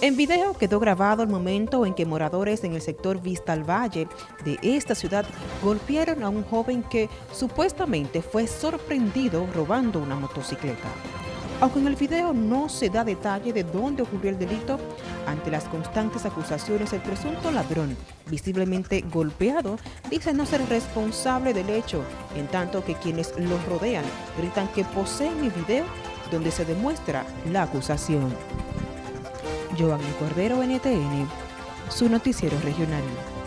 En video quedó grabado el momento en que moradores en el sector Vista al Valle de esta ciudad golpearon a un joven que supuestamente fue sorprendido robando una motocicleta. Aunque en el video no se da detalle de dónde ocurrió el delito, ante las constantes acusaciones el presunto ladrón, visiblemente golpeado, dice no ser responsable del hecho, en tanto que quienes lo rodean gritan que poseen el video donde se demuestra la acusación. Giovanni Cordero, NTN, su noticiero regional.